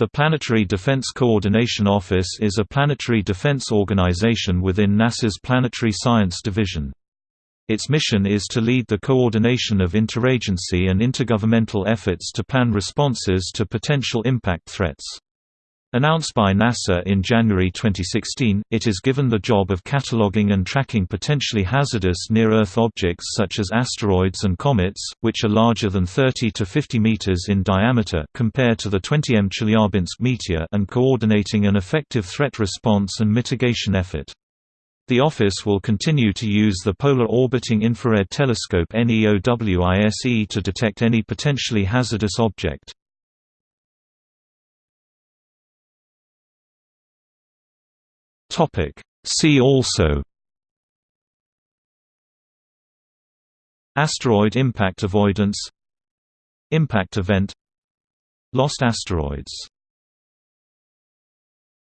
The Planetary Defense Coordination Office is a planetary defense organization within NASA's Planetary Science Division. Its mission is to lead the coordination of interagency and intergovernmental efforts to plan responses to potential impact threats. Announced by NASA in January 2016, it is given the job of cataloging and tracking potentially hazardous near-Earth objects such as asteroids and comets, which are larger than 30 to 50 meters in diameter compared to the 20 m Chelyabinsk meteor and coordinating an effective threat response and mitigation effort. The office will continue to use the Polar Orbiting Infrared Telescope NEOWISE to detect any potentially hazardous object. Topic. See also Asteroid impact avoidance Impact event Lost asteroids